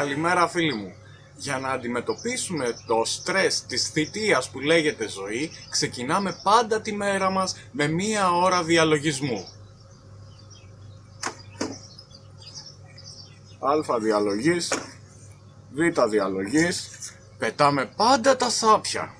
Καλημέρα φίλοι μου. Για να αντιμετωπίσουμε το στρες της θητείας που λέγεται ζωή, ξεκινάμε πάντα τη μέρα μας με μία ώρα διαλογισμού. Α διαλογής, Β διαλογής, πετάμε πάντα τα σάπια.